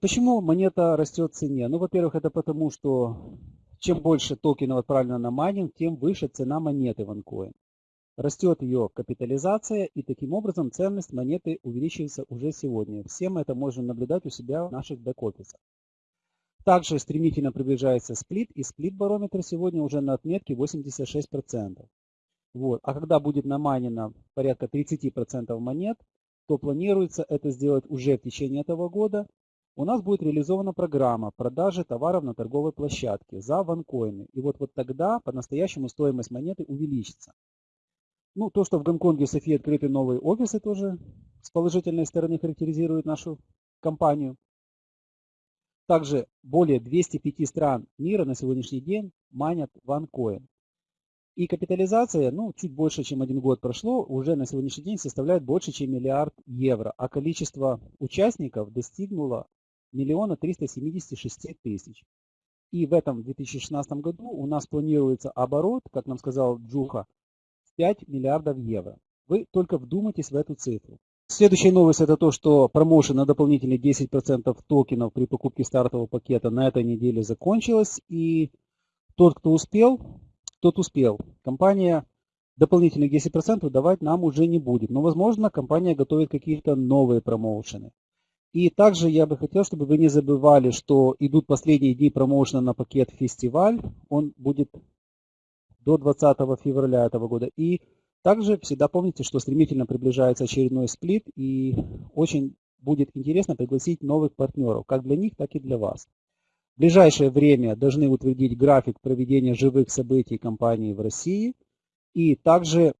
Почему монета растет в цене? Ну, во-первых, это потому, что чем больше токенов отправлено на майнинг, тем выше цена монеты OneCoin. Растет ее капитализация и таким образом ценность монеты увеличивается уже сегодня. Все мы это можем наблюдать у себя в наших бэк-офисах. Также стремительно приближается сплит, и сплит-барометр сегодня уже на отметке 86%. Вот. А когда будет намайнено порядка 30% монет, то планируется это сделать уже в течение этого года. У нас будет реализована программа продажи товаров на торговой площадке за ванкоины. И вот, вот тогда по-настоящему стоимость монеты увеличится. Ну, то, что в Гонконге в Софии открыты новые офисы, тоже с положительной стороны характеризует нашу компанию. Также более 205 стран мира на сегодняшний день манят OneCoin. И капитализация, ну, чуть больше, чем один год прошло, уже на сегодняшний день составляет больше, чем миллиард евро, а количество участников достигнуло миллиона триста семидесяти шести тысяч. И в этом 2016 году у нас планируется оборот, как нам сказал Джуха, 5 миллиардов евро. Вы только вдумайтесь в эту цифру. Следующая новость это то, что промоушен на дополнительные 10% токенов при покупке стартового пакета на этой неделе закончилась. И тот, кто успел, тот успел. Компания дополнительных 10% давать нам уже не будет. Но, возможно, компания готовит какие-то новые промоушены. И также я бы хотел, чтобы вы не забывали, что идут последние дни промоушена на пакет фестиваль. Он будет до 20 февраля этого года. И также всегда помните, что стремительно приближается очередной сплит и очень будет интересно пригласить новых партнеров, как для них, так и для вас. В ближайшее время должны утвердить график проведения живых событий компании в России. И также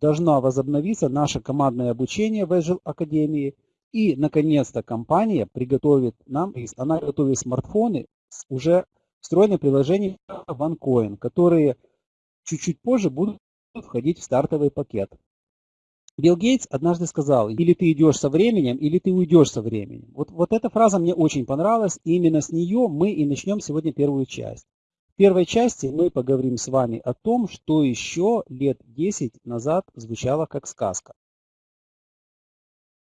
должна возобновиться наше командное обучение в Agile Академии. И, наконец-то, компания приготовит нам, она готовит смартфоны с уже встроенным приложением OneCoin, которые чуть-чуть позже будут входить в стартовый пакет. Билл Гейтс однажды сказал, или ты идешь со временем, или ты уйдешь со временем. Вот, вот эта фраза мне очень понравилась, и именно с нее мы и начнем сегодня первую часть. В первой части мы поговорим с вами о том, что еще лет 10 назад звучало как сказка.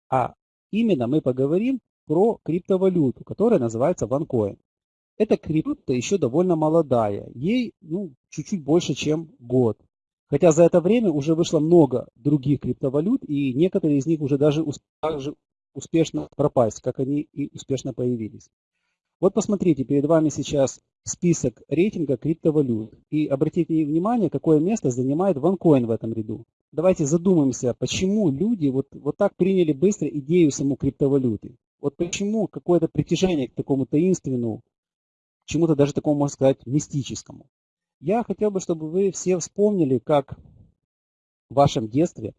А именно мы поговорим про криптовалюту, которая называется OneCoin. Эта крипта еще довольно молодая, ей ну, чуть-чуть больше, чем год. Хотя за это время уже вышло много других криптовалют, и некоторые из них уже даже успешно пропасть, как они и успешно появились. Вот посмотрите, перед вами сейчас список рейтинга криптовалют. И обратите внимание, какое место занимает OneCoin в этом ряду. Давайте задумаемся, почему люди вот, вот так приняли быстро идею саму криптовалюты. Вот почему какое-то притяжение к такому таинственному, чему-то даже такому, можно сказать, мистическому. Я хотел бы, чтобы вы все вспомнили, как в вашем детстве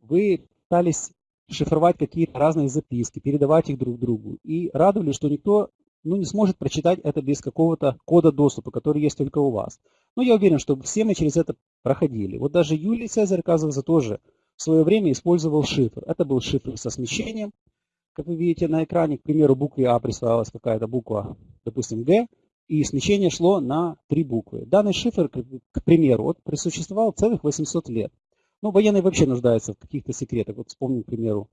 вы пытались шифровать какие-то разные записки, передавать их друг другу. И радовались, что никто ну, не сможет прочитать это без какого-то кода доступа, который есть только у вас. Но я уверен, что все мы через это проходили. Вот даже Юлий Цезарь, оказывается, тоже в свое время использовал шифр. Это был шифр со смещением. Как вы видите на экране, к примеру, букве А присваивалась какая-то буква, допустим, Г, и смещение шло на три буквы. Данный шифр, к примеру, вот, присуществовал целых 800 лет. Ну, военные вообще нуждаются в каких-то секретах. Вот вспомним, к примеру,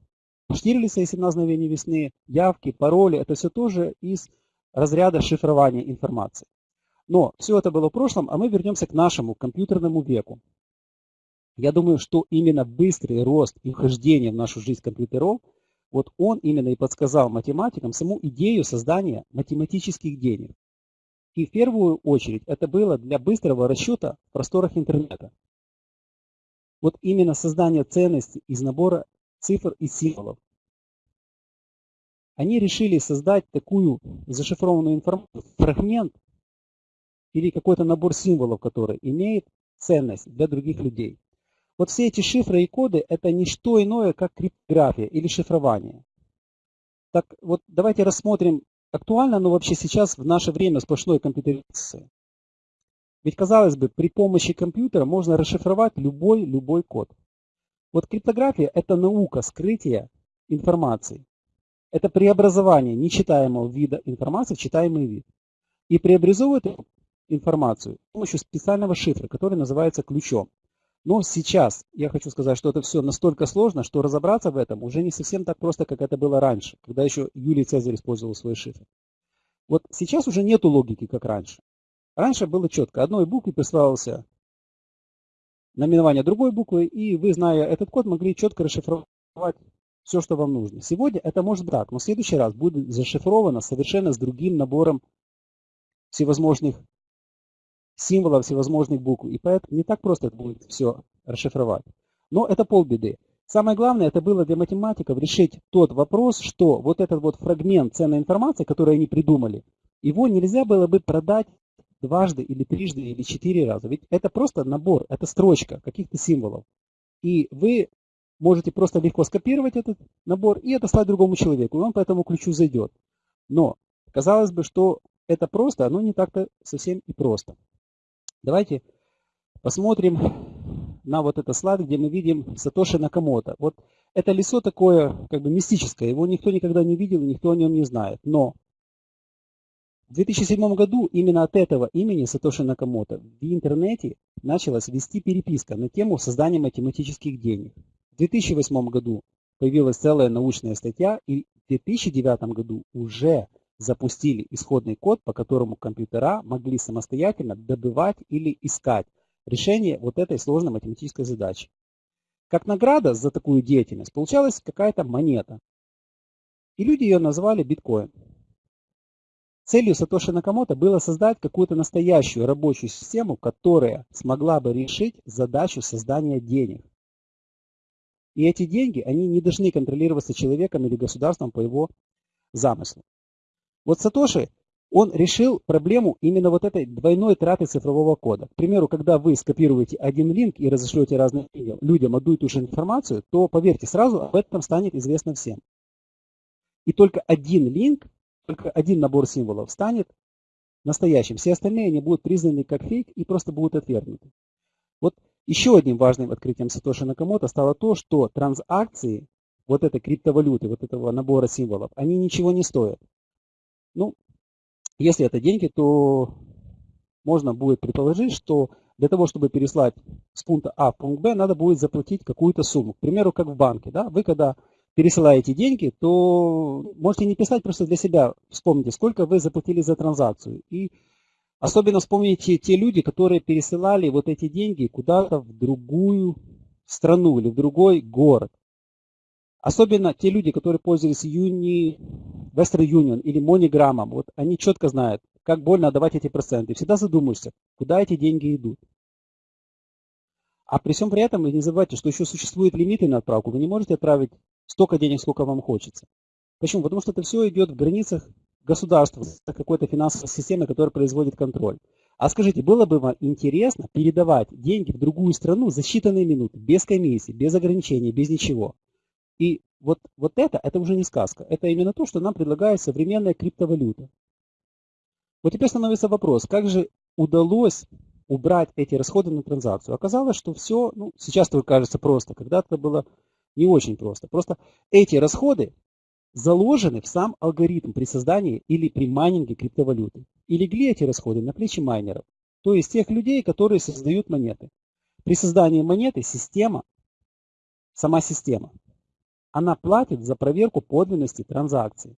Штирлица и 17 мгновений весны, явки, пароли. Это все тоже из разряда шифрования информации. Но все это было в прошлом, а мы вернемся к нашему компьютерному веку. Я думаю, что именно быстрый рост и вхождение в нашу жизнь компьютеров – вот он именно и подсказал математикам саму идею создания математических денег. И в первую очередь это было для быстрого расчета в просторах интернета. Вот именно создание ценностей из набора цифр и символов. Они решили создать такую зашифрованную информацию, фрагмент или какой-то набор символов, который имеет ценность для других людей. Вот все эти шифры и коды – это не что иное, как криптография или шифрование. Так вот, давайте рассмотрим, актуально оно вообще сейчас в наше время сплошной компьютеризации. Ведь, казалось бы, при помощи компьютера можно расшифровать любой, любой код. Вот криптография – это наука скрытия информации. Это преобразование нечитаемого вида информации в читаемый вид. И преобразовывает информацию с помощью специального шифра, который называется ключом. Но сейчас я хочу сказать, что это все настолько сложно, что разобраться в этом уже не совсем так просто, как это было раньше, когда еще Юлий Цезарь использовал свой шифр. Вот сейчас уже нету логики, как раньше. Раньше было четко. Одной букве присваивался наименование другой буквы, и вы, зная этот код, могли четко расшифровать все, что вам нужно. Сегодня это может так, но в следующий раз будет зашифровано совершенно с другим набором всевозможных символов, всевозможных букв. И поэтому не так просто это будет все расшифровать. Но это полбеды. Самое главное, это было для математиков решить тот вопрос, что вот этот вот фрагмент ценной информации, который они придумали, его нельзя было бы продать дважды или трижды или четыре раза. Ведь это просто набор, это строчка каких-то символов. И вы можете просто легко скопировать этот набор и отослать другому человеку, и он по этому ключу зайдет. Но казалось бы, что это просто, оно не так-то совсем и просто. Давайте посмотрим на вот этот слайд, где мы видим Сатоши Накамото. Вот это лицо такое как бы мистическое, его никто никогда не видел, никто о нем не знает. Но в 2007 году именно от этого имени Сатоши Накамото в интернете началась вести переписка на тему создания математических денег. В 2008 году появилась целая научная статья, и в 2009 году уже запустили исходный код, по которому компьютера могли самостоятельно добывать или искать решение вот этой сложной математической задачи. Как награда за такую деятельность получалась какая-то монета. И люди ее назвали биткоин. Целью Сатоши Накамото было создать какую-то настоящую рабочую систему, которая смогла бы решить задачу создания денег. И эти деньги, они не должны контролироваться человеком или государством по его замыслу. Вот Сатоши, он решил проблему именно вот этой двойной траты цифрового кода. К примеру, когда вы скопируете один линк и разошлете разным людям одну и ту же информацию, то, поверьте, сразу об этом станет известно всем. И только один линк, только один набор символов станет настоящим. Все остальные они будут признаны как фейк и просто будут отвергнуты. Вот еще одним важным открытием Сатоши Накамото стало то, что транзакции вот этой криптовалюты, вот этого набора символов, они ничего не стоят. Ну, если это деньги, то можно будет предположить, что для того, чтобы переслать с пункта А в пункт Б, надо будет заплатить какую-то сумму. К примеру, как в банке. Да? Вы когда пересылаете деньги, то можете не писать просто для себя, вспомните, сколько вы заплатили за транзакцию. И Особенно вспомните те люди, которые пересылали вот эти деньги куда-то в другую страну или в другой город. Особенно те люди, которые пользовались Юни, Western Union или MoneyGram, вот они четко знают, как больно отдавать эти проценты. Всегда задумаешься, куда эти деньги идут. А при всем при этом вы не забывайте, что еще существуют лимиты на отправку. Вы не можете отправить столько денег, сколько вам хочется. Почему? Потому что это все идет в границах государства, какой-то финансовой системы, которая производит контроль. А скажите, было бы вам интересно передавать деньги в другую страну за считанные минуты, без комиссии, без ограничений, без ничего? И вот, вот это, это уже не сказка. Это именно то, что нам предлагает современная криптовалюта. Вот теперь становится вопрос, как же удалось убрать эти расходы на транзакцию? Оказалось, что все, ну, сейчас только кажется просто, когда-то было не очень просто. Просто эти расходы заложены в сам алгоритм при создании или при майнинге криптовалюты. И легли эти расходы на плечи майнеров, то есть тех людей, которые создают монеты. При создании монеты система, сама система, она платит за проверку подлинности транзакции.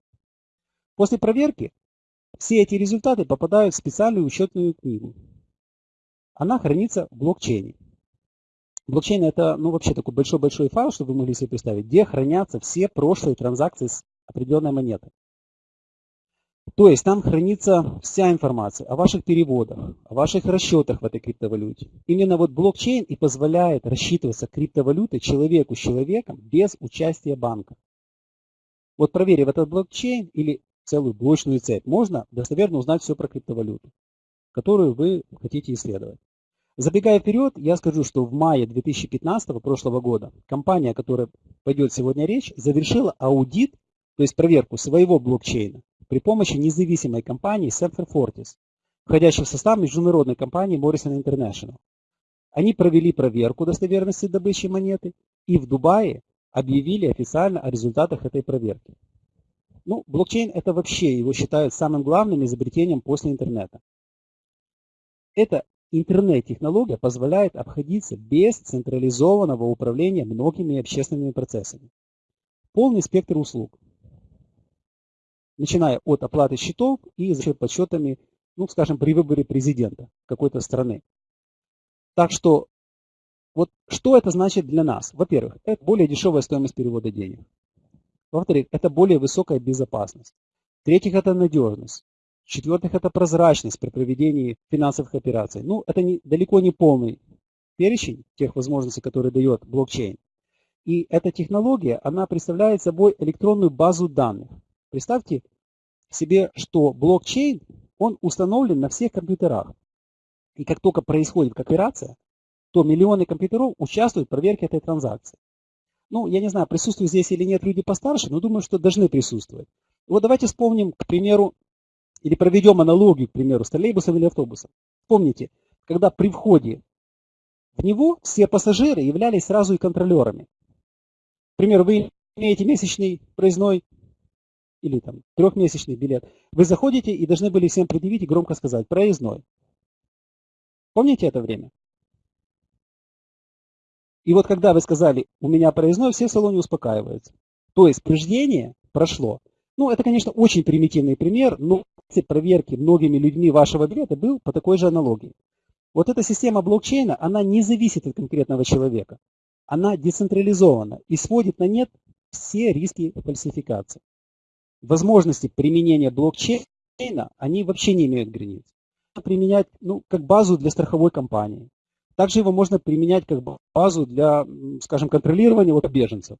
После проверки все эти результаты попадают в специальную учетную книгу. Она хранится в блокчейне. Блокчейн это ну, вообще такой большой-большой файл, чтобы вы могли себе представить, где хранятся все прошлые транзакции с определенной монеты. То есть там хранится вся информация о ваших переводах, о ваших расчетах в этой криптовалюте. Именно вот блокчейн и позволяет рассчитываться криптовалютой человеку с человеком без участия банка. Вот проверив этот блокчейн или целую блочную цепь, можно достоверно узнать все про криптовалюту, которую вы хотите исследовать. Забегая вперед, я скажу, что в мае 2015 прошлого года компания, о которой пойдет сегодня речь, завершила аудит, то есть проверку своего блокчейна при помощи независимой компании Semper Fortis, входящей в состав международной компании Morrison International. Они провели проверку достоверности добычи монеты и в Дубае объявили официально о результатах этой проверки. Ну, блокчейн это вообще его считают самым главным изобретением после интернета. Это интернет-технология позволяет обходиться без централизованного управления многими общественными процессами. Полный спектр услуг, начиная от оплаты счетов и заканчивая подсчетами, ну, скажем, при выборе президента какой-то страны. Так что, вот что это значит для нас? Во-первых, это более дешевая стоимость перевода денег. Во-вторых, это более высокая безопасность. В-третьих, это надежность. В-четвертых, это прозрачность при проведении финансовых операций. Ну, это не, далеко не полный перечень тех возможностей, которые дает блокчейн. И эта технология, она представляет собой электронную базу данных. Представьте себе, что блокчейн, он установлен на всех компьютерах. И как только происходит операция, то миллионы компьютеров участвуют в проверке этой транзакции. Ну, я не знаю, присутствуют здесь или нет люди постарше, но думаю, что должны присутствовать. Вот давайте вспомним, к примеру, или проведем аналогию, к примеру, с троллейбусом или автобусом. Помните, когда при входе в него все пассажиры являлись сразу и контролерами. К примеру, вы имеете месячный проездной или там трехмесячный билет. Вы заходите и должны были всем предъявить и громко сказать проездной. Помните это время? И вот когда вы сказали, у меня проездной, все в салоне успокаиваются. То есть преждение прошло. Ну, это, конечно, очень примитивный пример, но проверки многими людьми вашего билета был по такой же аналогии. Вот эта система блокчейна, она не зависит от конкретного человека. Она децентрализована и сводит на нет все риски фальсификации. Возможности применения блокчейна, они вообще не имеют границ. Применять ну, как базу для страховой компании, также его можно применять как базу для, скажем, контролирования вот беженцев.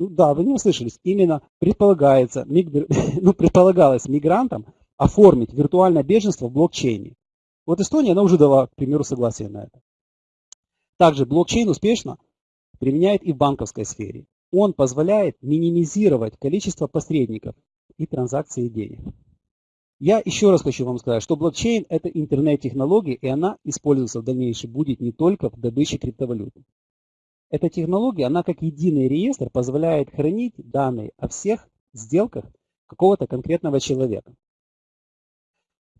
Ну да, вы не услышались. Именно предполагается, ну, предполагалось мигрантам оформить виртуальное беженство в блокчейне. Вот Эстония, она уже дала, к примеру, согласие на это. Также блокчейн успешно применяет и в банковской сфере. Он позволяет минимизировать количество посредников и транзакции денег. Я еще раз хочу вам сказать, что блокчейн – это интернет-технология, и она используется в дальнейшем будет не только в добыче криптовалюты. Эта технология, она как единый реестр позволяет хранить данные о всех сделках какого-то конкретного человека.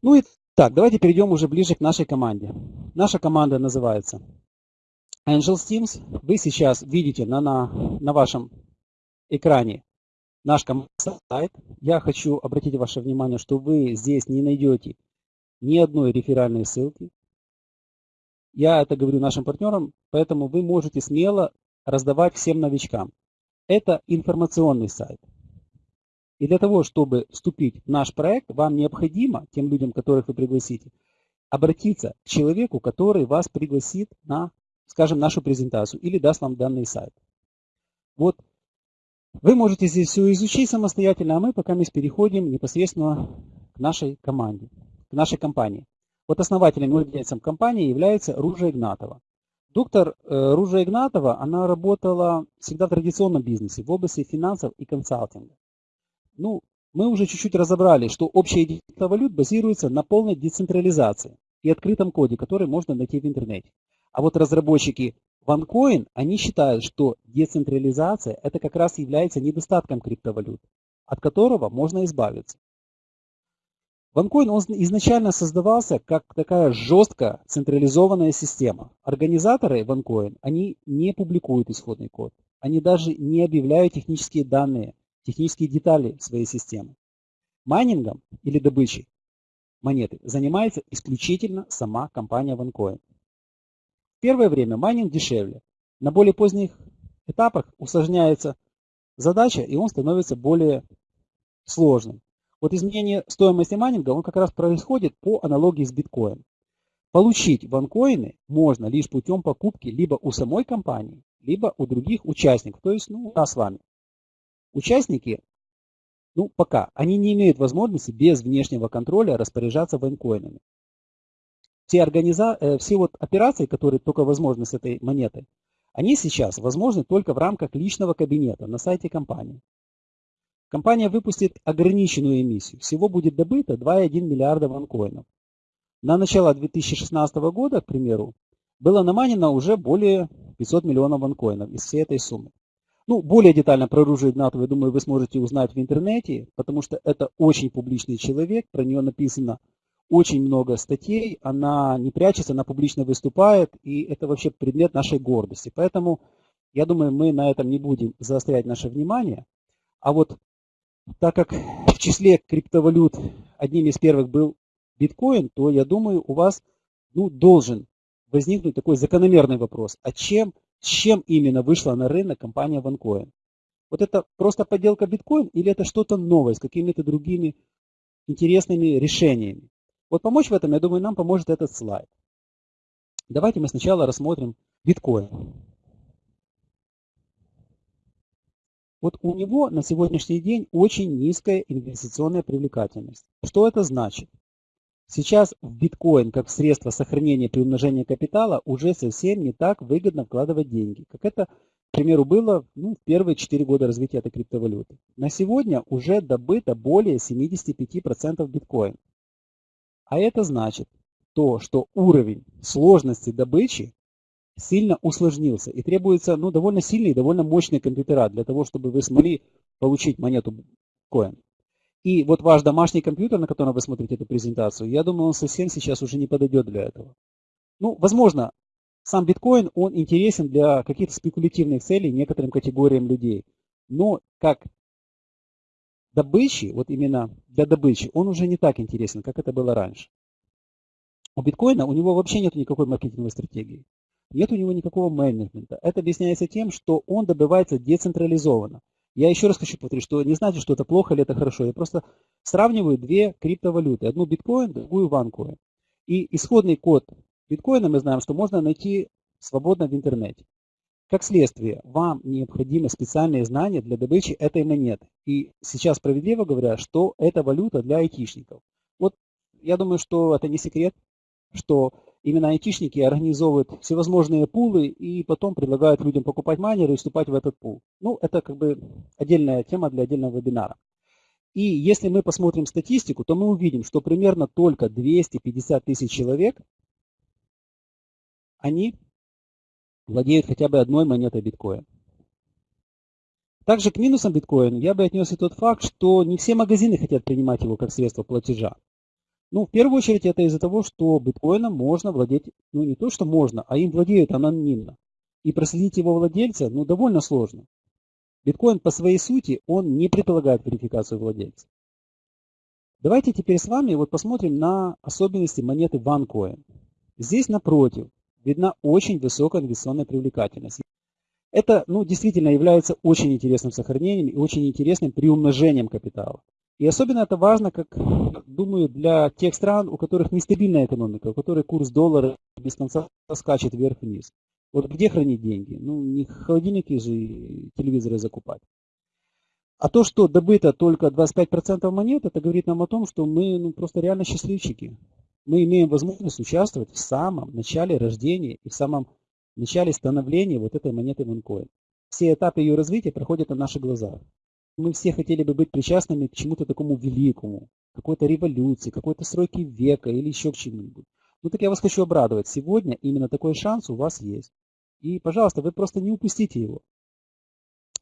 Ну и так, давайте перейдем уже ближе к нашей команде. Наша команда называется Angels Teams. Вы сейчас видите на, на, на вашем экране наш сайт. Я хочу обратить ваше внимание, что вы здесь не найдете ни одной реферальной ссылки. Я это говорю нашим партнерам, поэтому вы можете смело раздавать всем новичкам. Это информационный сайт. И для того, чтобы вступить в наш проект, вам необходимо, тем людям, которых вы пригласите, обратиться к человеку, который вас пригласит на, скажем, нашу презентацию или даст вам данный сайт. Вот вы можете здесь все изучить самостоятельно, а мы пока мы переходим непосредственно к нашей команде, к нашей компании. Вот основателем и владельцем компании является Ружа Игнатова. Доктор э, Ружа Игнатова, она работала всегда в традиционном бизнесе, в области финансов и консалтинга. Ну, мы уже чуть-чуть разобрали, что общая единица валют базируется на полной децентрализации и открытом коде, который можно найти в интернете. А вот разработчики OneCoin, они считают, что децентрализация это как раз является недостатком криптовалют, от которого можно избавиться. OneCoin он изначально создавался как такая жестко централизованная система. Организаторы OneCoin, они не публикуют исходный код. Они даже не объявляют технические данные, технические детали своей системы. Майнингом или добычей монеты занимается исключительно сама компания OneCoin первое время майнинг дешевле. На более поздних этапах усложняется задача, и он становится более сложным. Вот изменение стоимости майнинга, он как раз происходит по аналогии с биткоином. Получить OneCoin ы можно лишь путем покупки либо у самой компании, либо у других участников, то есть ну, нас с вами. Участники, ну пока, они не имеют возможности без внешнего контроля распоряжаться ванкоинами все, организа... Э, все вот операции, которые только возможны с этой монетой, они сейчас возможны только в рамках личного кабинета на сайте компании. Компания выпустит ограниченную эмиссию. Всего будет добыто 2,1 миллиарда ванкоинов. На начало 2016 года, к примеру, было наманено уже более 500 миллионов ванкоинов из всей этой суммы. Ну, более детально про оружие Игнатова, я думаю, вы сможете узнать в интернете, потому что это очень публичный человек, про нее написано очень много статей, она не прячется, она публично выступает, и это вообще предмет нашей гордости. Поэтому, я думаю, мы на этом не будем заострять наше внимание. А вот так как в числе криптовалют одним из первых был биткоин, то я думаю, у вас ну, должен возникнуть такой закономерный вопрос. А чем, с чем именно вышла на рынок компания OneCoin? Вот это просто подделка биткоин или это что-то новое с какими-то другими интересными решениями? Вот помочь в этом, я думаю, нам поможет этот слайд. Давайте мы сначала рассмотрим биткоин. Вот у него на сегодняшний день очень низкая инвестиционная привлекательность. Что это значит? Сейчас в биткоин как средство сохранения при умножении капитала уже совсем не так выгодно вкладывать деньги, как это, к примеру, было ну, в первые 4 года развития этой криптовалюты. На сегодня уже добыто более 75% биткоин. А это значит то, что уровень сложности добычи сильно усложнился и требуется ну, довольно сильные довольно мощные компьютера для того, чтобы вы смогли получить монету коин. И вот ваш домашний компьютер, на котором вы смотрите эту презентацию, я думаю, он совсем сейчас уже не подойдет для этого. Ну, возможно, сам биткоин, он интересен для каких-то спекулятивных целей некоторым категориям людей. Но как добычи, вот именно для добычи, он уже не так интересен, как это было раньше. У биткоина у него вообще нет никакой маркетинговой стратегии. Нет у него никакого менеджмента. Это объясняется тем, что он добывается децентрализованно. Я еще раз хочу повторить, что не значит, что это плохо или это хорошо. Я просто сравниваю две криптовалюты. Одну биткоин, другую ванкоин. И исходный код биткоина мы знаем, что можно найти свободно в интернете. Как следствие, вам необходимы специальные знания для добычи этой монеты. И сейчас справедливо говоря, что это валюта для айтишников. Вот я думаю, что это не секрет, что именно айтишники организовывают всевозможные пулы и потом предлагают людям покупать майнеры и вступать в этот пул. Ну, это как бы отдельная тема для отдельного вебинара. И если мы посмотрим статистику, то мы увидим, что примерно только 250 тысяч человек, они владеют хотя бы одной монетой биткоина. Также к минусам биткоина я бы отнес и тот факт, что не все магазины хотят принимать его как средство платежа. Ну, в первую очередь, это из-за того, что биткоином можно владеть, ну, не то, что можно, а им владеют анонимно. И проследить его владельца, ну, довольно сложно. Биткоин по своей сути, он не предполагает верификацию владельца. Давайте теперь с вами вот посмотрим на особенности монеты OneCoin. Здесь напротив видна очень высокая инвестиционная привлекательность. Это ну, действительно является очень интересным сохранением и очень интересным приумножением капитала. И особенно это важно, как думаю, для тех стран, у которых нестабильная экономика, у которых курс доллара без конца скачет вверх-вниз. Вот где хранить деньги? Ну, не холодильники же и телевизоры закупать. А то, что добыто только 25% монет, это говорит нам о том, что мы ну, просто реально счастливчики. Мы имеем возможность участвовать в самом начале рождения и в самом начале становления вот этой монеты OneCoin. Все этапы ее развития проходят на наших глазах мы все хотели бы быть причастными к чему-то такому великому, какой-то революции, какой-то стройке века или еще к чему-нибудь. Ну так я вас хочу обрадовать. Сегодня именно такой шанс у вас есть. И, пожалуйста, вы просто не упустите его.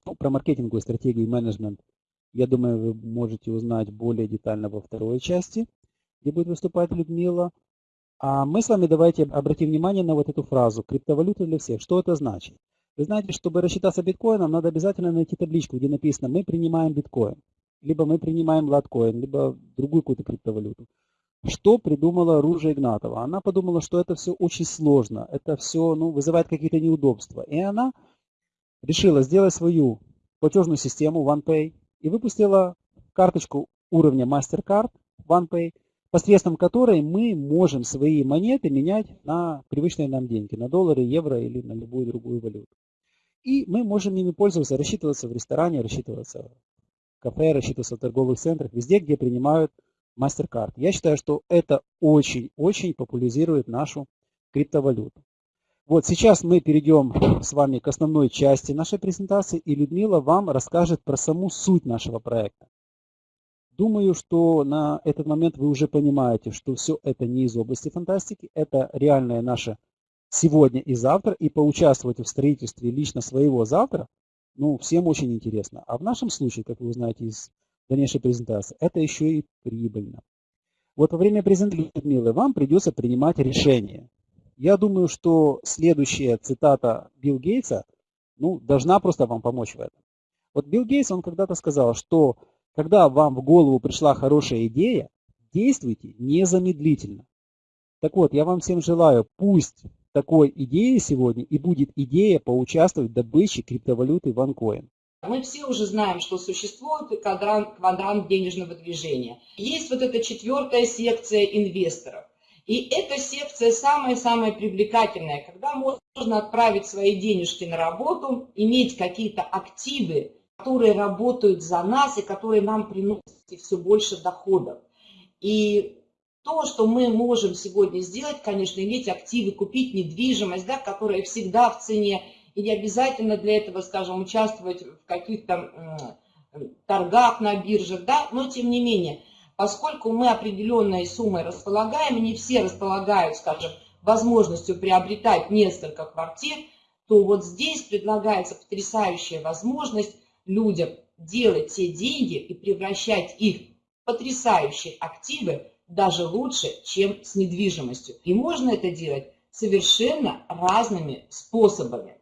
Ну, про маркетинговую стратегию и менеджмент, я думаю, вы можете узнать более детально во второй части, где будет выступать Людмила. А мы с вами давайте обратим внимание на вот эту фразу «криптовалюта для всех». Что это значит? Вы знаете, чтобы рассчитаться биткоином, надо обязательно найти табличку, где написано «Мы принимаем биткоин». Либо мы принимаем латкоин, либо другую какую-то криптовалюту. Что придумала Ружа Игнатова? Она подумала, что это все очень сложно, это все ну, вызывает какие-то неудобства. И она решила сделать свою платежную систему OnePay и выпустила карточку уровня MasterCard OnePay, посредством которой мы можем свои монеты менять на привычные нам деньги, на доллары, евро или на любую другую валюту. И мы можем ими пользоваться, рассчитываться в ресторане, рассчитываться в кафе, рассчитываться в торговых центрах, везде, где принимают MasterCard. Я считаю, что это очень-очень популяризирует нашу криптовалюту. Вот сейчас мы перейдем с вами к основной части нашей презентации, и Людмила вам расскажет про саму суть нашего проекта. Думаю, что на этот момент вы уже понимаете, что все это не из области фантастики, это реальная наша сегодня и завтра, и поучаствовать в строительстве лично своего завтра, ну, всем очень интересно. А в нашем случае, как вы узнаете из дальнейшей презентации, это еще и прибыльно. Вот во время презентации Людмилы вам придется принимать решение. Я думаю, что следующая цитата Билл Гейтса ну, должна просто вам помочь в этом. Вот Билл Гейтс, он когда-то сказал, что когда вам в голову пришла хорошая идея, действуйте незамедлительно. Так вот, я вам всем желаю, пусть такой идеей сегодня и будет идея поучаствовать в добыче криптовалюты OneCoin. Мы все уже знаем, что существует квадрант, квадрант денежного движения. Есть вот эта четвертая секция инвесторов. И эта секция самая-самая привлекательная, когда можно отправить свои денежки на работу, иметь какие-то активы, которые работают за нас и которые нам приносят все больше доходов. И то, что мы можем сегодня сделать, конечно, иметь активы, купить недвижимость, да, которая всегда в цене, и не обязательно для этого, скажем, участвовать в каких-то торгах на биржах, да, но тем не менее, поскольку мы определенной суммой располагаем, не все располагают, скажем, возможностью приобретать несколько квартир, то вот здесь предлагается потрясающая возможность людям делать те деньги и превращать их в потрясающие активы даже лучше, чем с недвижимостью. И можно это делать совершенно разными способами.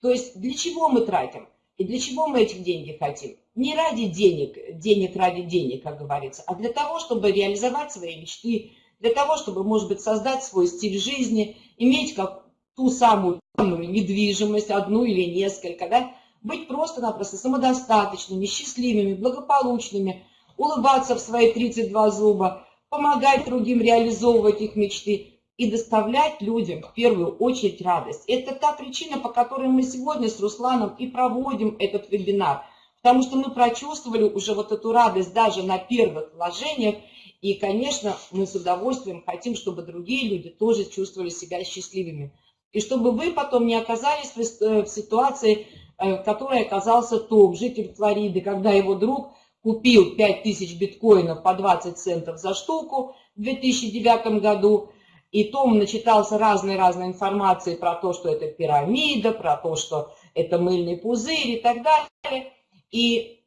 То есть для чего мы тратим и для чего мы этих денег хотим? Не ради денег, денег ради денег, как говорится, а для того, чтобы реализовать свои мечты, для того, чтобы, может быть, создать свой стиль жизни, иметь как ту самую недвижимость, одну или несколько, да, быть просто-напросто самодостаточными, счастливыми, благополучными, улыбаться в свои 32 зуба, помогать другим реализовывать их мечты и доставлять людям в первую очередь радость. Это та причина, по которой мы сегодня с Русланом и проводим этот вебинар, потому что мы прочувствовали уже вот эту радость даже на первых вложениях, и, конечно, мы с удовольствием хотим, чтобы другие люди тоже чувствовали себя счастливыми. И чтобы вы потом не оказались в э, ситуации, э, в которой оказался Том, житель Флориды, когда его друг купил 5000 биткоинов по 20 центов за штуку в 2009 году, и Том начитался разной-разной информации про то, что это пирамида, про то, что это мыльный пузырь и так далее. И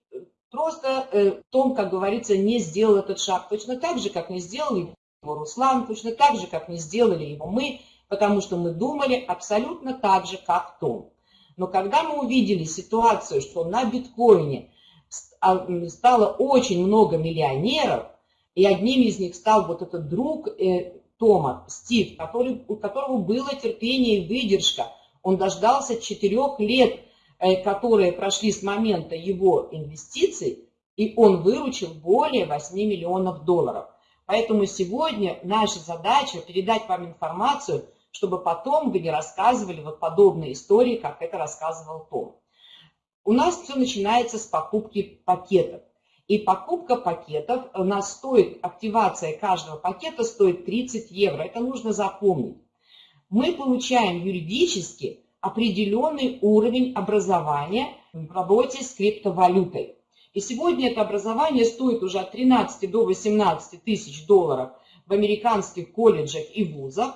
просто э, Том, как говорится, не сделал этот шаг точно так же, как не сделал его Руслан, точно так же, как не сделали его мы, потому что мы думали абсолютно так же, как Том. Но когда мы увидели ситуацию, что на биткоине стало очень много миллионеров, и одним из них стал вот этот друг э, Тома, Стив, который, у которого было терпение и выдержка. Он дождался четырех лет, э, которые прошли с момента его инвестиций, и он выручил более 8 миллионов долларов. Поэтому сегодня наша задача передать вам информацию, чтобы потом вы не рассказывали вот подобные истории, как это рассказывал Том. У нас все начинается с покупки пакетов. И покупка пакетов у нас стоит, активация каждого пакета стоит 30 евро. Это нужно запомнить. Мы получаем юридически определенный уровень образования в работе с криптовалютой. И сегодня это образование стоит уже от 13 до 18 тысяч долларов в американских колледжах и вузах,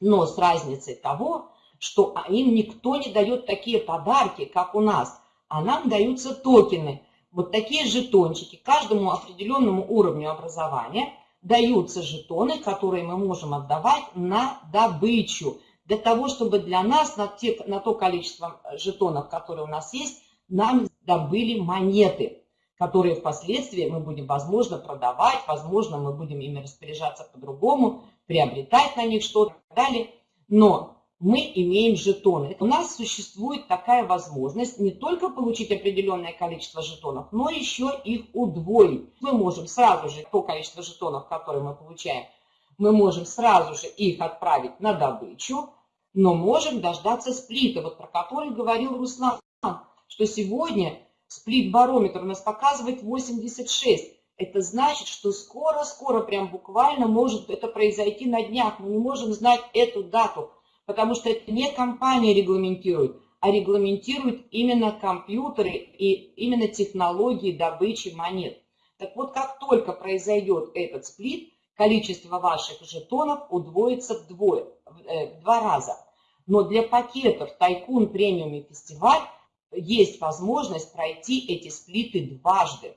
но с разницей того, что им никто не дает такие подарки, как у нас – а нам даются токены. Вот такие жетончики. Каждому определенному уровню образования даются жетоны, которые мы можем отдавать на добычу. Для того, чтобы для нас на, те, на то количество жетонов, которые у нас есть, нам добыли монеты, которые впоследствии мы будем, возможно, продавать, возможно, мы будем ими распоряжаться по-другому, приобретать на них что-то и так далее. Но мы имеем жетоны. У нас существует такая возможность не только получить определенное количество жетонов, но еще их удвоить. Мы можем сразу же то количество жетонов, которые мы получаем, мы можем сразу же их отправить на добычу, но можем дождаться сплита, вот про который говорил Руслан, что сегодня сплит-барометр у нас показывает 86. Это значит, что скоро-скоро, прям буквально может это произойти на днях. Мы не можем знать эту дату потому что это не компания регламентирует, а регламентируют именно компьютеры и именно технологии добычи монет. Так вот, как только произойдет этот сплит, количество ваших жетонов удвоится вдвое, э, в два раза. Но для пакетов Тайкун Премиум и Фестиваль есть возможность пройти эти сплиты дважды.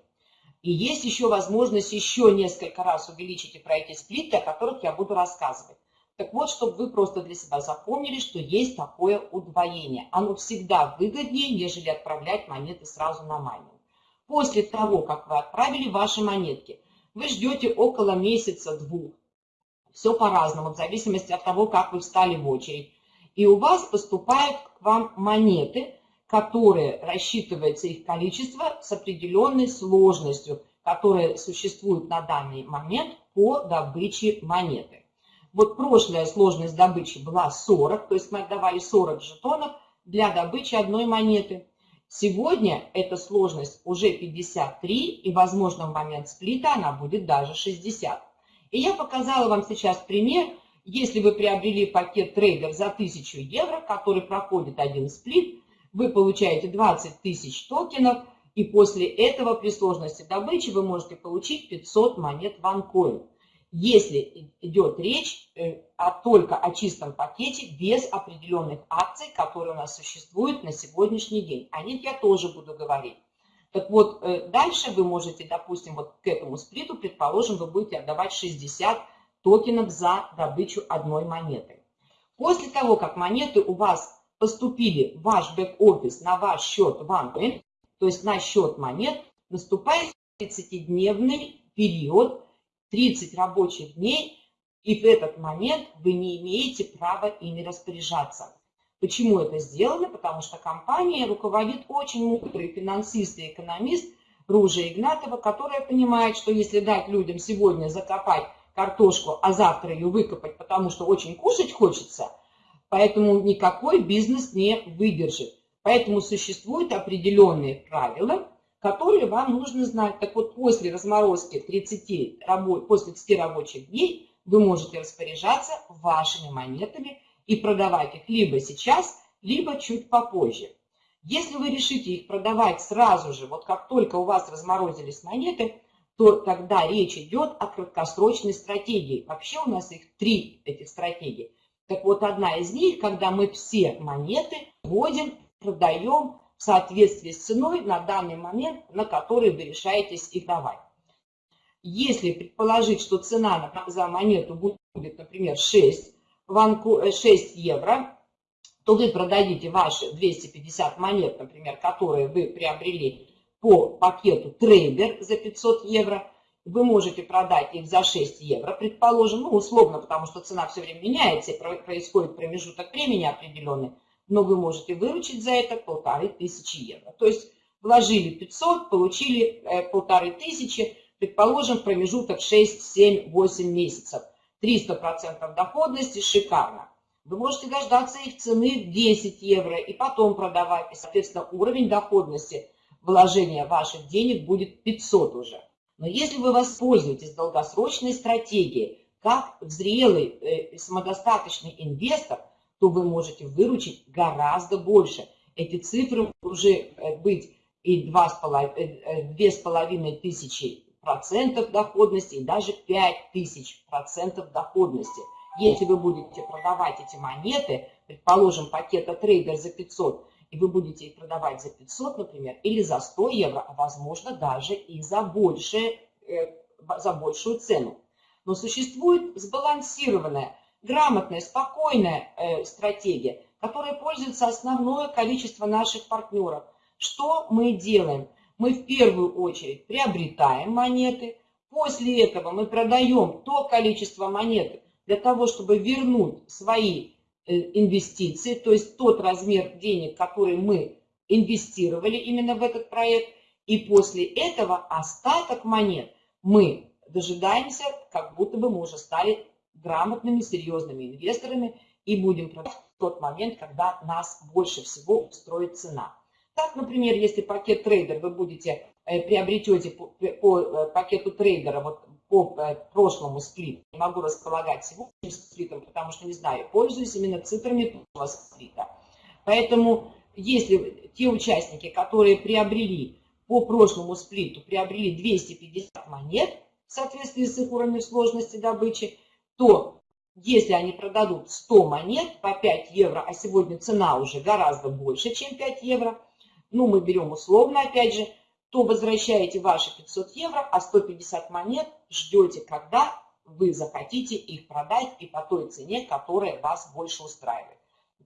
И есть еще возможность еще несколько раз увеличить и пройти сплиты, о которых я буду рассказывать. Так вот, чтобы вы просто для себя запомнили, что есть такое удвоение. Оно всегда выгоднее, нежели отправлять монеты сразу на майнинг. После того, как вы отправили ваши монетки, вы ждете около месяца-двух. Все по-разному, в зависимости от того, как вы встали в очередь. И у вас поступают к вам монеты, которые рассчитывается их количество с определенной сложностью, которая существует на данный момент по добыче монеты. Вот прошлая сложность добычи была 40, то есть мы отдавали 40 жетонов для добычи одной монеты. Сегодня эта сложность уже 53, и, возможно, в момент сплита она будет даже 60. И я показала вам сейчас пример, если вы приобрели пакет трейдер за 1000 евро, который проходит один сплит, вы получаете 20 тысяч токенов, и после этого при сложности добычи вы можете получить 500 монет OneCoin если идет речь э, а только о чистом пакете без определенных акций, которые у нас существуют на сегодняшний день. О них я тоже буду говорить. Так вот, э, дальше вы можете, допустим, вот к этому сплиту, предположим, вы будете отдавать 60 токенов за добычу одной монеты. После того, как монеты у вас поступили в ваш бэк-офис на ваш счет OneCoin, то есть на счет монет, наступает 30-дневный период, 30 рабочих дней, и в этот момент вы не имеете права ими распоряжаться. Почему это сделано? Потому что компания руководит очень мудрый финансист и экономист Ружа Игнатова, которая понимает, что если дать людям сегодня закопать картошку, а завтра ее выкопать, потому что очень кушать хочется, поэтому никакой бизнес не выдержит. Поэтому существуют определенные правила, которые вам нужно знать. Так вот, после разморозки 30, после 30 рабочих дней вы можете распоряжаться вашими монетами и продавать их либо сейчас, либо чуть попозже. Если вы решите их продавать сразу же, вот как только у вас разморозились монеты, то тогда речь идет о краткосрочной стратегии. Вообще у нас их три, этих стратегий. Так вот, одна из них, когда мы все монеты вводим, продаем в соответствии с ценой на данный момент, на который вы решаетесь их давать. Если предположить, что цена за монету будет, например, 6, 6 евро, то вы продадите ваши 250 монет, например, которые вы приобрели по пакету трейдер за 500 евро, вы можете продать их за 6 евро, предположим, ну, условно, потому что цена все время меняется, и происходит промежуток времени определенный, но вы можете выручить за это полторы тысячи евро. То есть вложили 500, получили э, полторы тысячи, предположим, промежуток 6, 7, 8 месяцев. 300% доходности, шикарно. Вы можете дождаться их цены в 10 евро и потом продавать. И, соответственно, уровень доходности вложения ваших денег будет 500 уже. Но если вы воспользуетесь долгосрочной стратегией, как зрелый э, самодостаточный инвестор, то вы можете выручить гораздо больше. Эти цифры уже э, быть и 2,5 э, э, тысячи процентов доходности, и даже 5 тысяч процентов доходности. Если вы будете продавать эти монеты, предположим, пакета трейдер за 500, и вы будете их продавать за 500, например, или за 100 евро, а возможно даже и за, больше, за большую цену. Но существует сбалансированная грамотная, спокойная э, стратегия, которой пользуется основное количество наших партнеров. Что мы делаем? Мы в первую очередь приобретаем монеты, после этого мы продаем то количество монет для того, чтобы вернуть свои э, инвестиции, то есть тот размер денег, который мы инвестировали именно в этот проект, и после этого остаток монет мы дожидаемся, как будто бы мы уже стали грамотными, серьезными инвесторами и будем продавать в тот момент, когда нас больше всего устроит цена. Так, например, если пакет трейдер вы будете, э, приобретете по, по э, пакету трейдера, вот по э, прошлому сплиту, не могу располагать сегодняшним сплитом, потому что не знаю, пользуюсь именно цифрами прошлого сплита. Поэтому если те участники, которые приобрели по прошлому сплиту, приобрели 250 монет в соответствии с их уровнем сложности добычи, то если они продадут 100 монет по 5 евро, а сегодня цена уже гораздо больше, чем 5 евро, ну, мы берем условно, опять же, то возвращаете ваши 500 евро, а 150 монет ждете, когда вы захотите их продать и по той цене, которая вас больше устраивает.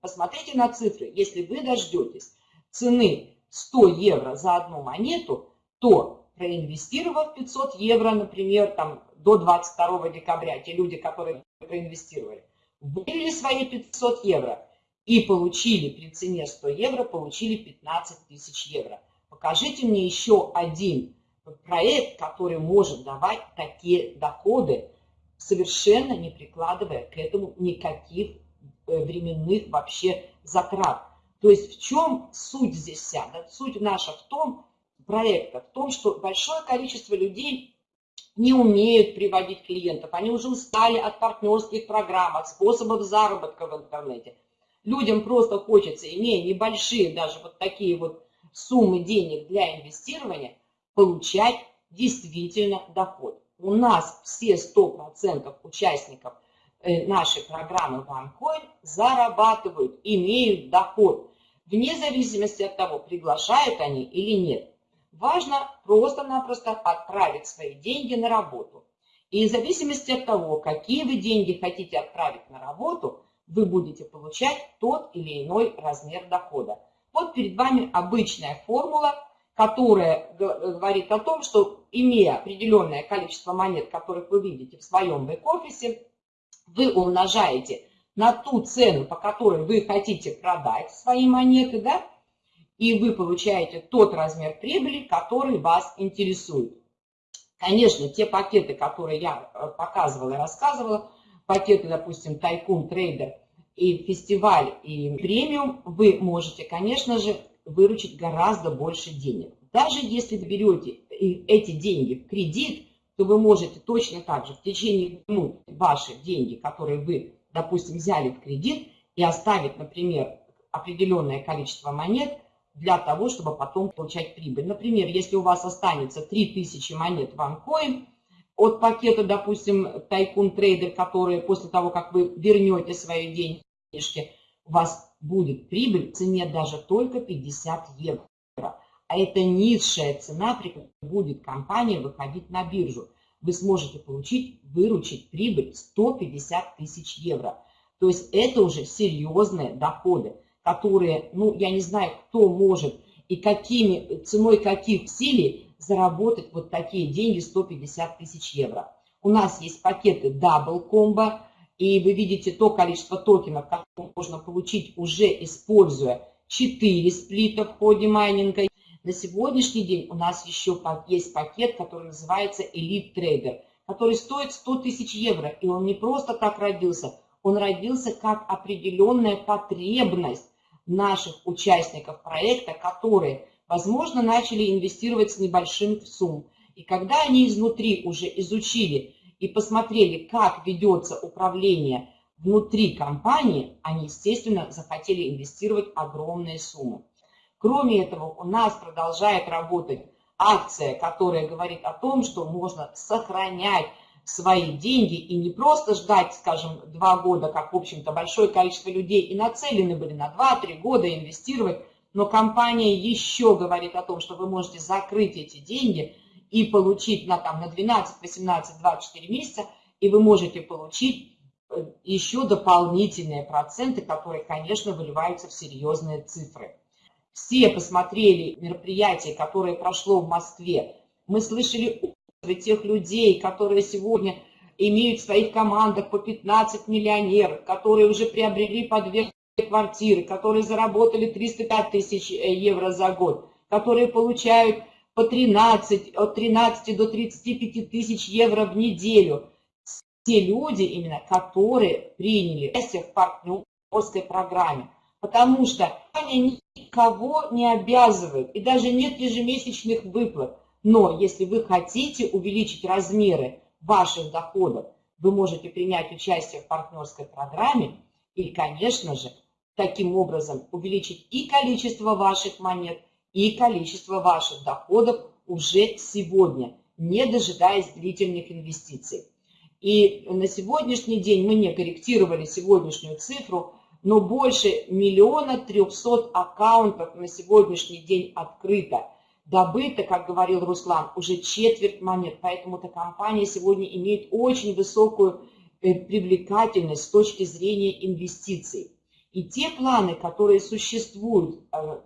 Посмотрите на цифры. Если вы дождетесь цены 100 евро за одну монету, то проинвестировав 500 евро, например, там, до 22 декабря, те люди, которые проинвестировали, вывели свои 500 евро и получили при цене 100 евро, получили 15 тысяч евро. Покажите мне еще один проект, который может давать такие доходы, совершенно не прикладывая к этому никаких э, временных вообще затрат. То есть в чем суть здесь вся? Суть наша в том, проекта, в том, что большое количество людей не умеют приводить клиентов, они уже устали от партнерских программ, от способов заработка в интернете. Людям просто хочется, имея небольшие даже вот такие вот суммы денег для инвестирования, получать действительно доход. У нас все 100% участников э, нашей программы OneCoin зарабатывают, имеют доход, вне зависимости от того, приглашают они или нет. Важно просто-напросто отправить свои деньги на работу. И в зависимости от того, какие вы деньги хотите отправить на работу, вы будете получать тот или иной размер дохода. Вот перед вами обычная формула, которая говорит о том, что имея определенное количество монет, которых вы видите в своем бэк-офисе, вы умножаете на ту цену, по которой вы хотите продать свои монеты, да, и вы получаете тот размер прибыли, который вас интересует. Конечно, те пакеты, которые я э, показывала и рассказывала, пакеты, допустим, Тайкун, Трейдер и Фестиваль и Премиум, вы можете, конечно же, выручить гораздо больше денег. Даже если берете эти деньги в кредит, то вы можете точно так же в течение минут ваши деньги, которые вы, допустим, взяли в кредит, и оставить, например, определенное количество монет для того, чтобы потом получать прибыль. Например, если у вас останется 3000 монет OneCoin от пакета, допустим, Tycoon Trader, которые после того, как вы вернете свои денежки, у вас будет прибыль в цене даже только 50 евро. А это низшая цена, при которой будет компания выходить на биржу. Вы сможете получить, выручить прибыль 150 тысяч евро. То есть это уже серьезные доходы которые, ну, я не знаю, кто может и какими, ценой каких усилий заработать вот такие деньги 150 тысяч евро. У нас есть пакеты Double Combo, и вы видите то количество токенов, которые можно получить уже используя 4 сплита в ходе майнинга. На сегодняшний день у нас еще есть пакет, который называется Elite Trader, который стоит 100 тысяч евро, и он не просто так родился, он родился как определенная потребность наших участников проекта, которые, возможно, начали инвестировать с небольшим сумм. И когда они изнутри уже изучили и посмотрели, как ведется управление внутри компании, они, естественно, захотели инвестировать огромные суммы. Кроме этого, у нас продолжает работать акция, которая говорит о том, что можно сохранять свои деньги и не просто ждать, скажем, два года, как, в общем-то, большое количество людей и нацелены были на 2-3 года инвестировать, но компания еще говорит о том, что вы можете закрыть эти деньги и получить на, там, на 12, 18, 24 месяца, и вы можете получить э, еще дополнительные проценты, которые, конечно, выливаются в серьезные цифры. Все посмотрели мероприятие, которое прошло в Москве. Мы слышали тех людей, которые сегодня имеют в своих командах по 15 миллионеров, которые уже приобрели по две квартиры, которые заработали 305 тысяч э, евро за год, которые получают по 13, от 13 до 35 тысяч евро в неделю. Те люди, именно, которые приняли участие в партнерской программе. Потому что они никого не обязывают, и даже нет ежемесячных выплат. Но если вы хотите увеличить размеры ваших доходов, вы можете принять участие в партнерской программе и, конечно же, таким образом увеличить и количество ваших монет, и количество ваших доходов уже сегодня, не дожидаясь длительных инвестиций. И на сегодняшний день мы не корректировали сегодняшнюю цифру, но больше миллиона трехсот аккаунтов на сегодняшний день открыто. Добыто, как говорил Руслан, уже четверть монет, поэтому эта компания сегодня имеет очень высокую э, привлекательность с точки зрения инвестиций. И те планы, которые существуют э, в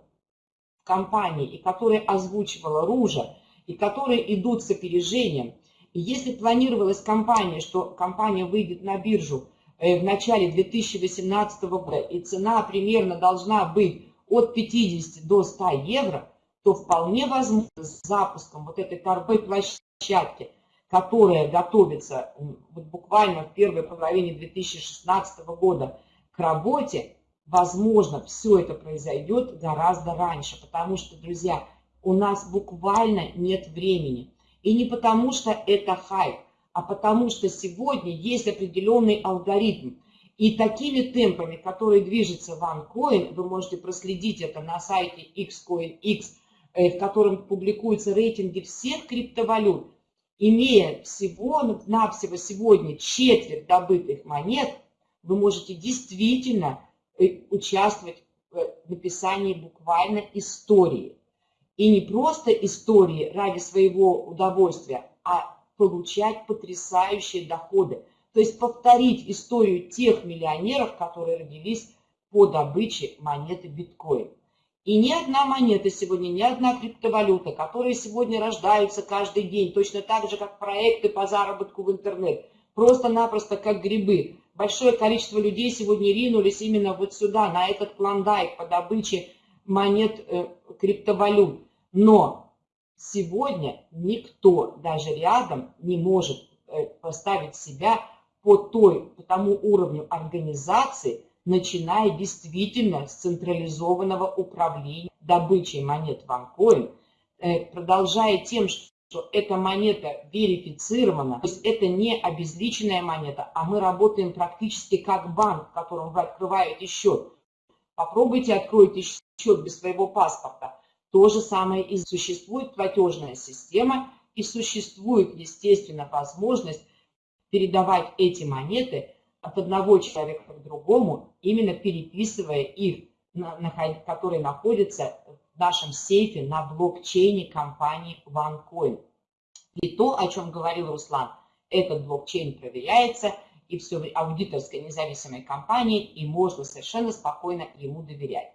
компании и которые озвучивала Ружа, и которые идут с опережением, и если планировалась компания, что компания выйдет на биржу э, в начале 2018 года, и цена примерно должна быть от 50 до 100 евро, то вполне возможно с запуском вот этой торговой площадки, которая готовится вот буквально в первой половине 2016 года к работе, возможно, все это произойдет гораздо раньше, потому что, друзья, у нас буквально нет времени. И не потому что это хайп, а потому что сегодня есть определенный алгоритм. И такими темпами, которые движется OneCoin, вы можете проследить это на сайте XCoinX, в котором публикуются рейтинги всех криптовалют, имея всего-навсего сегодня четверть добытых монет, вы можете действительно э, участвовать в написании буквально истории. И не просто истории ради своего удовольствия, а получать потрясающие доходы. То есть повторить историю тех миллионеров, которые родились по добыче монеты биткоин. И ни одна монета сегодня, ни одна криптовалюта, которые сегодня рождаются каждый день, точно так же, как проекты по заработку в интернет, просто-напросто как грибы. Большое количество людей сегодня ринулись именно вот сюда, на этот клондайк по добыче монет э, криптовалют. Но сегодня никто даже рядом не может э, поставить себя по, той, по тому уровню организации, начиная действительно с централизованного управления добычей монет OneCoin, э, продолжая тем, что эта монета верифицирована, то есть это не обезличенная монета, а мы работаем практически как банк, в котором вы открываете счет. Попробуйте откройте счет без своего паспорта. То же самое и существует платежная система, и существует, естественно, возможность передавать эти монеты от одного человека к другому, именно переписывая их, которые находятся в нашем сейфе на блокчейне компании OneCoin. И то, о чем говорил Руслан, этот блокчейн проверяется, и все аудиторской независимой компании, и можно совершенно спокойно ему доверять.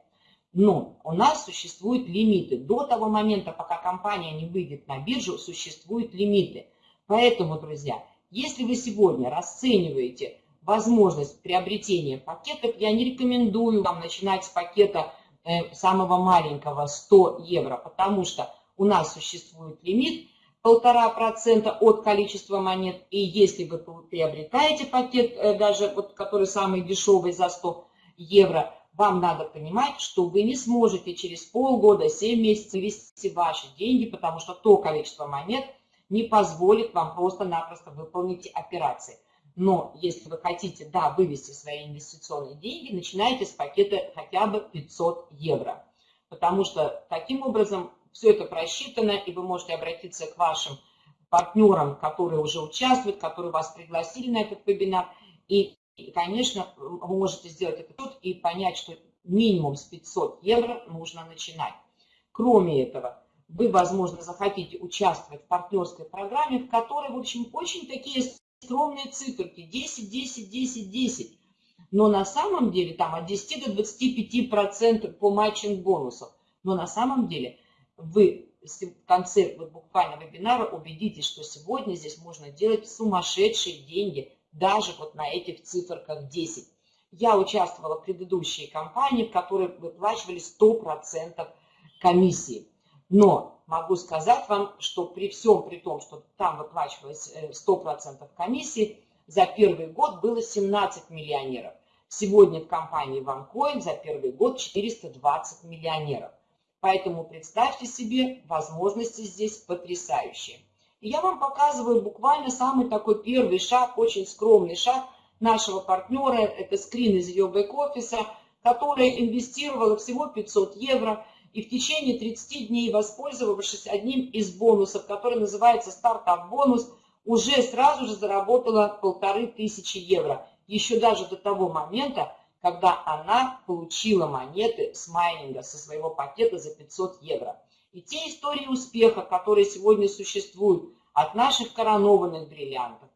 Но у нас существуют лимиты. До того момента, пока компания не выйдет на биржу, существуют лимиты. Поэтому, друзья, если вы сегодня расцениваете возможность приобретения пакетов, я не рекомендую вам начинать с пакета э, самого маленького 100 евро, потому что у нас существует лимит полтора процента от количества монет, и если вы приобретаете пакет, э, даже вот который самый дешевый за 100 евро, вам надо понимать, что вы не сможете через полгода, 7 месяцев вести ваши деньги, потому что то количество монет не позволит вам просто-напросто выполнить операции. Но если вы хотите, да, вывести свои инвестиционные деньги, начинайте с пакета хотя бы 500 евро. Потому что таким образом все это просчитано, и вы можете обратиться к вашим партнерам, которые уже участвуют, которые вас пригласили на этот вебинар, и и, конечно, вы можете сделать это тут и понять, что минимум с 500 евро нужно начинать. Кроме этого, вы, возможно, захотите участвовать в партнерской программе, в которой, в общем, очень такие скромные циферки, 10, 10, 10, 10. Но на самом деле там от 10 до 25% по матчинг бонусов. Но на самом деле вы в конце вот буквально вебинара убедитесь, что сегодня здесь можно делать сумасшедшие деньги даже вот на этих циферках 10. Я участвовала в предыдущей кампании, в которой выплачивали 100% комиссии. Но могу сказать вам, что при всем при том, что там выплачивалось 100% э, комиссии, за первый год было 17 миллионеров. Сегодня в компании OneCoin за первый год 420 миллионеров. Поэтому представьте себе, возможности здесь потрясающие. И я вам показываю буквально самый такой первый шаг, очень скромный шаг нашего партнера. Это скрин из ее бэк-офиса, которая инвестировала всего 500 евро и в течение 30 дней, воспользовавшись одним из бонусов, который называется стартап-бонус, уже сразу же заработала полторы тысячи евро. Еще даже до того момента, когда она получила монеты с майнинга, со своего пакета за 500 евро. И те истории успеха, которые сегодня существуют от наших коронованных бриллиантов,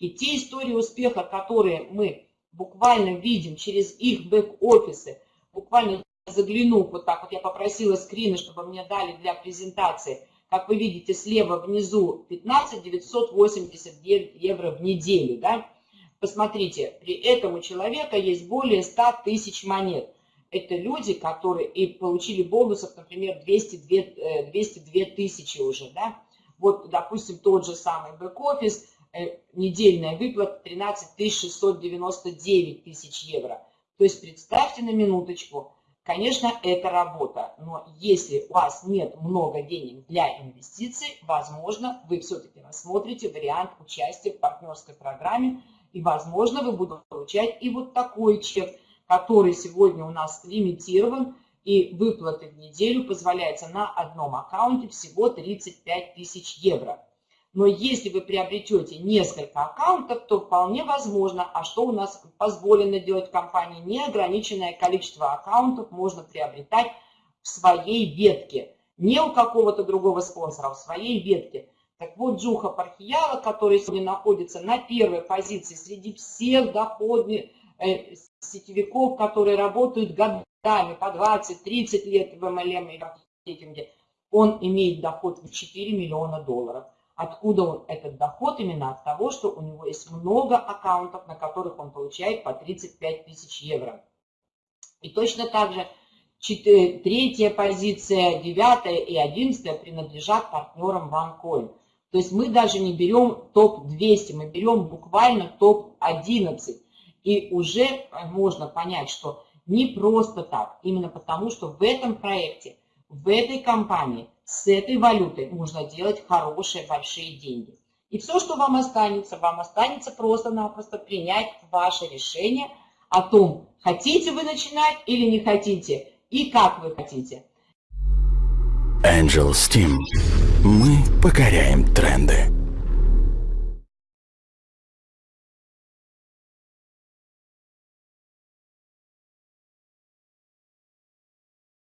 и те истории успеха, которые мы буквально видим через их бэк-офисы, буквально заглянув, вот так вот я попросила скрины, чтобы мне дали для презентации, как вы видите слева внизу 15 989 евро в неделю, да, посмотрите, при этом у человека есть более 100 тысяч монет, это люди, которые и получили бонусов, например, 202, 202 э, тысячи уже, да. Вот, допустим, тот же самый бэк-офис, э, недельная выплата 13 699 тысяч евро. То есть представьте на минуточку, конечно, это работа, но если у вас нет много денег для инвестиций, возможно, вы все-таки рассмотрите вариант участия в партнерской программе, и, возможно, вы будете получать и вот такой чек – который сегодня у нас лимитирован, и выплаты в неделю позволяется на одном аккаунте всего 35 тысяч евро. Но если вы приобретете несколько аккаунтов, то вполне возможно, а что у нас позволено делать в компании, неограниченное количество аккаунтов можно приобретать в своей ветке. Не у какого-то другого спонсора, а в своей ветке. Так вот, Джуха Пархияла, который сегодня находится на первой позиции среди всех доходных Э, сетевиков, которые работают годами, по 20-30 лет в MLM и маркетинге, он имеет доход в 4 миллиона долларов. Откуда он этот доход? Именно от того, что у него есть много аккаунтов, на которых он получает по 35 тысяч евро. И точно так же третья позиция, девятая и одиннадцатая принадлежат партнерам OneCoin. То есть мы даже не берем топ-200, мы берем буквально топ-11. И уже можно понять, что не просто так, именно потому, что в этом проекте, в этой компании, с этой валютой можно делать хорошие, большие деньги. И все, что вам останется, вам останется просто-напросто принять ваше решение о том, хотите вы начинать или не хотите, и как вы хотите. Angel Steam. Мы покоряем тренды.